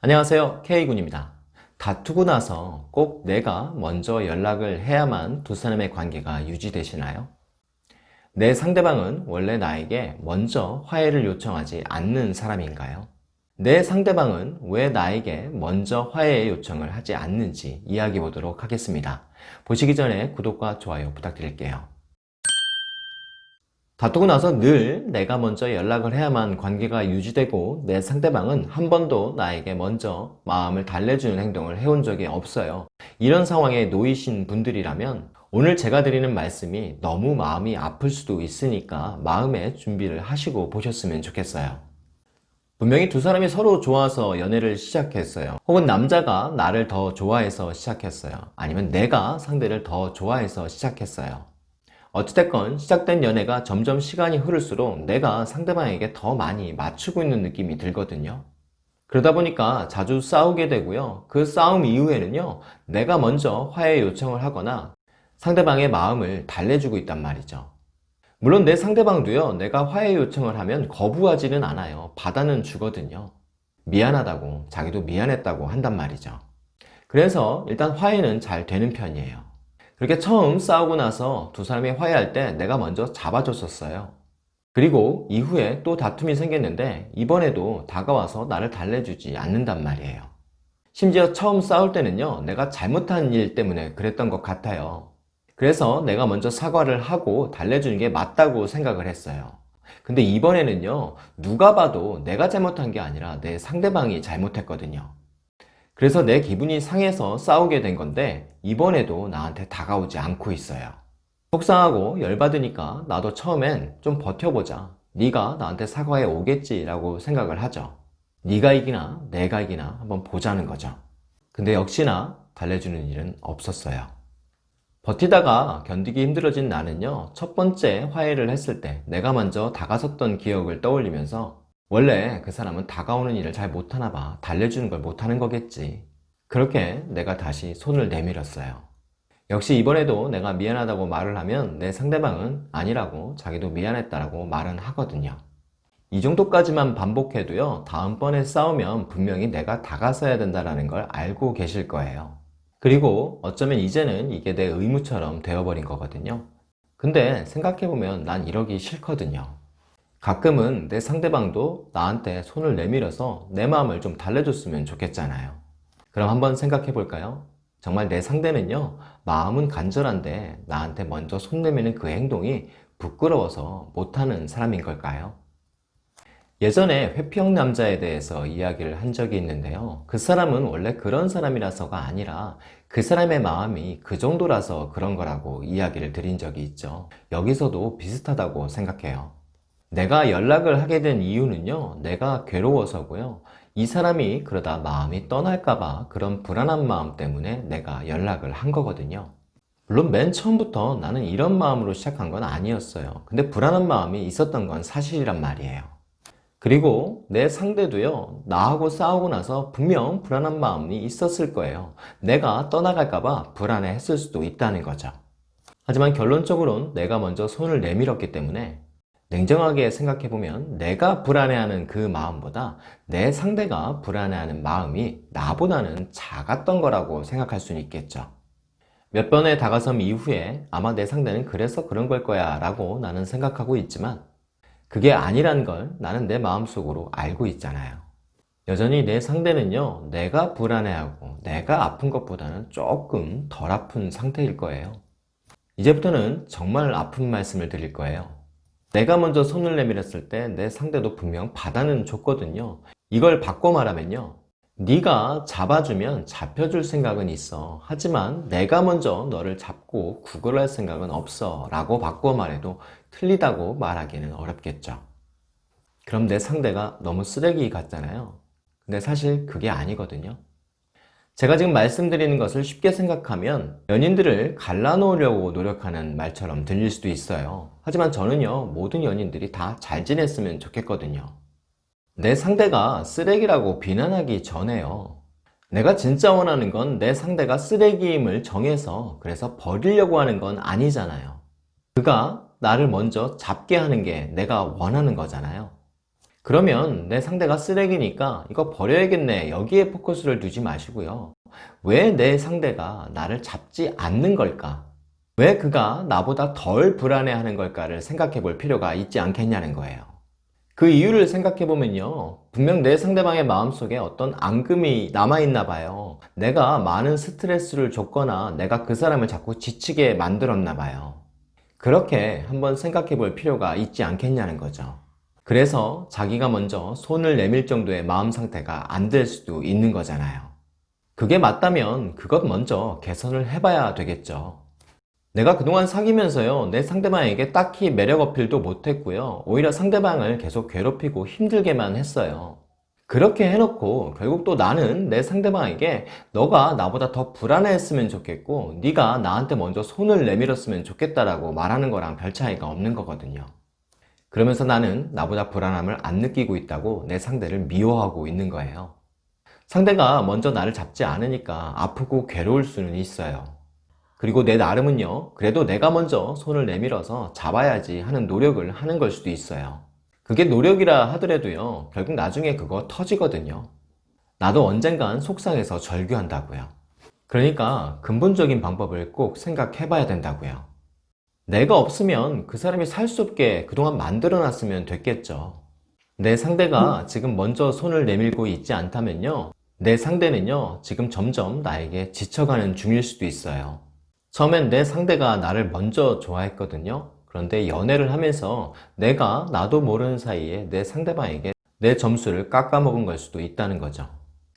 안녕하세요 K군입니다 다투고 나서 꼭 내가 먼저 연락을 해야만 두 사람의 관계가 유지되시나요? 내 상대방은 원래 나에게 먼저 화해를 요청하지 않는 사람인가요? 내 상대방은 왜 나에게 먼저 화해 요청을 하지 않는지 이야기해 보도록 하겠습니다 보시기 전에 구독과 좋아요 부탁드릴게요 다투고 나서 늘 내가 먼저 연락을 해야만 관계가 유지되고 내 상대방은 한 번도 나에게 먼저 마음을 달래주는 행동을 해온 적이 없어요. 이런 상황에 놓이신 분들이라면 오늘 제가 드리는 말씀이 너무 마음이 아플 수도 있으니까 마음의 준비를 하시고 보셨으면 좋겠어요. 분명히 두 사람이 서로 좋아서 연애를 시작했어요. 혹은 남자가 나를 더 좋아해서 시작했어요. 아니면 내가 상대를 더 좋아해서 시작했어요 어찌됐건 시작된 연애가 점점 시간이 흐를수록 내가 상대방에게 더 많이 맞추고 있는 느낌이 들거든요. 그러다 보니까 자주 싸우게 되고요. 그 싸움 이후에는요 내가 먼저 화해 요청을 하거나 상대방의 마음을 달래주고 있단 말이죠. 물론 내 상대방도요 내가 화해 요청을 하면 거부하지는 않아요. 받아는 주거든요. 미안하다고 자기도 미안했다고 한단 말이죠. 그래서 일단 화해는 잘 되는 편이에요 그렇게 처음 싸우고 나서 두 사람이 화해할 때 내가 먼저 잡아줬었어요. 그리고 이후에 또 다툼이 생겼는데 이번에도 다가와서 나를 달래주지 않는단 말이에요. 심지어 처음 싸울 때는요 내가 잘못한 일 때문에 그랬던 것 같아요. 그래서 내가 먼저 사과를 하고 달래주는 게 맞다고 생각을 했어요. 근데 이번에는요 누가 봐도 내가 잘못한 게 아니라 내 상대방이 잘못했거든요 그래서 내 기분이 상해서 싸우게 된 건데 이번에도 나한테 다가오지 않고 있어요. 속상하고 열받으니까 나도 처음엔 좀 버텨보자. 네가 나한테 사과해 오겠지 라고 생각을 하죠. 네가 이기나 내가 이기나 한번 보자는 거죠. 근데 역시나 달래주는 일은 없었어요. 버티다가 견디기 힘들어진 나는요 첫 번째 화해를 했을 때 내가 먼저 다가섰던 기억을 떠올리면서 원래 그 사람은 다가오는 일을 잘 못하나 봐. 달래주는 걸 못하는 거겠지. 그렇게 내가 다시 손을 내밀었어요. 역시 이번에도 내가 미안하다고 말을 하면 내 상대방은 아니라고 자기도 미안했다라고 말은 하거든요. 이 정도까지만 반복해도요 다음번에 싸우면 분명히 내가 다가서야 된다는 걸 알고 계실 거예요. 그리고 어쩌면 이제는 이게 내 의무처럼 되어버린 거거든요. 근데 생각해보면 난 이러기 싫거든요 가끔은 내 상대방도 나한테 손을 내밀어서 내 마음을 좀 달래줬으면 좋겠잖아요 그럼 한번 생각해 볼까요? 정말 내 상대는요 마음은 간절한데 나한테 먼저 손 내미는 그 행동이 부끄러워서 못하는 사람인 걸까요? 예전에 회피형 남자에 대해서 이야기를 한 적이 있는데요 그 사람은 원래 그런 사람이라서가 아니라 그 사람의 마음이 그 정도라서 그런 거라고 이야기를 드린 적이 있죠 여기서도 비슷하다고 생각해요 내가 연락을 하게 된 이유는요 내가 괴로워서고요. 이 사람이 그러다 마음이 떠날까봐 그런 불안한 마음 때문에 내가 연락을 한 거거든요. 물론 맨 처음부터 나는 이런 마음으로 시작한 건 아니었어요. 근데 불안한 마음이 있었던 건 사실이란 말이에요. 그리고 내 상대도요 나하고 싸우고 나서 분명 불안한 마음이 있었을 거예요. 내가 떠나갈까봐 불안해 했을 수도 있다는 거죠. 하지만 결론적으로는 내가 먼저 손을 내밀었기 때문에 냉정하게 생각해보면 내가 불안해하는 그 마음보다 내 상대가 불안해하는 마음이 나보다는 작았던 거라고 생각할 수는 있겠죠. 몇 번의 다가섬 이후에 아마 내 상대는 그래서 그런 걸 거야 라고 나는 생각하고 있지만 그게 아니란 걸 나는 내 마음속으로 알고 있잖아요. 여전히 내 상대는요 내가 불안해하고 내가 아픈 것보다는 조금 덜 아픈 상태일 거예요. 이제부터는 정말 아픈 말씀을 드릴 거예요 내가 먼저 손을 내밀었을 때 내 상대도 분명 받아는 줬거든요. 이걸 바꿔 말하면요. 네가 잡아주면 잡혀줄 생각은 있어. 하지만 내가 먼저 너를 잡고 구걸할 생각은 없어 라고 바꿔 말해도 틀리다고 말하기는 어렵겠죠. 그럼 내 상대가 너무 쓰레기 같잖아요. 근데 사실 그게 아니거든요 제가 지금 말씀드리는 것을 쉽게 생각하면 연인들을 갈라놓으려고 노력하는 말처럼 들릴 수도 있어요. 하지만 저는요 모든 연인들이 다 잘 지냈으면 좋겠거든요. 내 상대가 쓰레기라고 비난하기 전에요. 내가 진짜 원하는 건 내 상대가 쓰레기임을 정해서 그래서 버리려고 하는 건 아니잖아요. 그가 나를 먼저 잡게 하는 게 내가 원하는 거잖아요 그러면 내 상대가 쓰레기니까 이거 버려야겠네. 여기에 포커스를 두지 마시고요. 왜 내 상대가 나를 잡지 않는 걸까? 왜 그가 나보다 덜 불안해하는 걸까를 생각해 볼 필요가 있지 않겠냐는 거예요. 그 이유를 생각해 보면요. 분명 내 상대방의 마음속에 어떤 앙금이 남아있나 봐요. 내가 많은 스트레스를 줬거나 내가 그 사람을 자꾸 지치게 만들었나 봐요. 그렇게 한번 생각해 볼 필요가 있지 않겠냐는 거죠 그래서 자기가 먼저 손을 내밀 정도의 마음 상태가 안 될 수도 있는 거잖아요. 그게 맞다면 그것 먼저 개선을 해봐야 되겠죠. 내가 그동안 사귀면서요 내 상대방에게 딱히 매력 어필도 못했고요. 오히려 상대방을 계속 괴롭히고 힘들게만 했어요. 그렇게 해놓고 결국 또 나는 내 상대방에게 너가 나보다 더 불안해했으면 좋겠고 네가 나한테 먼저 손을 내밀었으면 좋겠다라고 말하는 거랑 별 차이가 없는 거거든요 그러면서 나는 나보다 불안함을 안 느끼고 있다고 내 상대를 미워하고 있는 거예요. 상대가 먼저 나를 잡지 않으니까 아프고 괴로울 수는 있어요. 그리고 내 나름은요 그래도 내가 먼저 손을 내밀어서 잡아야지 하는 노력을 하는 걸 수도 있어요. 그게 노력이라 하더라도요 결국 나중에 그거 터지거든요. 나도 언젠간 속상해서 절규한다고요. 그러니까 근본적인 방법을 꼭 생각해 봐야 된다고요 내가 없으면 그 사람이 살 수 없게 그동안 만들어 놨으면 됐겠죠. 내 상대가 지금 먼저 손을 내밀고 있지 않다면요. 내 상대는요 지금 점점 나에게 지쳐가는 중일 수도 있어요. 처음엔 내 상대가 나를 먼저 좋아했거든요. 그런데 연애를 하면서 내가 나도 모르는 사이에 내 상대방에게 내 점수를 깎아먹은 걸 수도 있다는 거죠.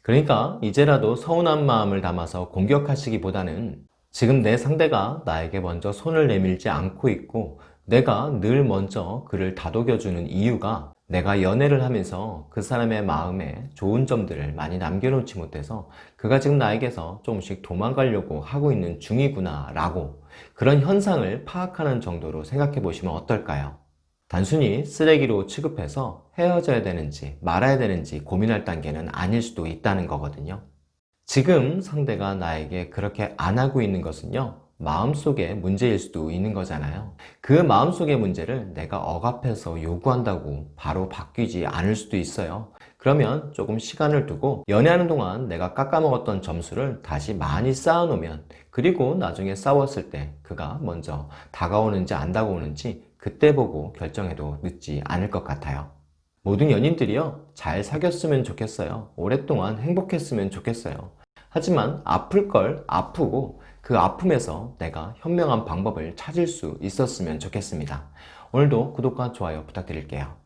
그러니까 이제라도 서운한 마음을 담아서 공격하시기보다는 지금 내 상대가 나에게 먼저 손을 내밀지 않고 있고 내가 늘 먼저 그를 다독여주는 이유가 내가 연애를 하면서 그 사람의 마음에 좋은 점들을 많이 남겨놓지 못해서 그가 지금 나에게서 조금씩 도망가려고 하고 있는 중이구나 라고 그런 현상을 파악하는 정도로 생각해 보시면 어떨까요? 단순히 쓰레기로 취급해서 헤어져야 되는지 말아야 되는지 고민할 단계는 아닐 수도 있다는 거거든요 지금 상대가 나에게 그렇게 안 하고 있는 것은요 마음속의 문제일 수도 있는 거잖아요. 그 마음속의 문제를 내가 억압해서 요구한다고 바로 바뀌지 않을 수도 있어요. 그러면 조금 시간을 두고 연애하는 동안 내가 깎아먹었던 점수를 다시 많이 쌓아놓으면 그리고 나중에 싸웠을 때 그가 먼저 다가오는지 안 다가오는지 그때 보고 결정해도 늦지 않을 것 같아요 모든 연인들이요 잘 사귀었으면 좋겠어요 오랫동안 행복했으면 좋겠어요 하지만 아플 걸 아프고 그 아픔에서 내가 현명한 방법을 찾을 수 있었으면 좋겠습니다. 오늘도 구독과 좋아요 부탁드릴게요.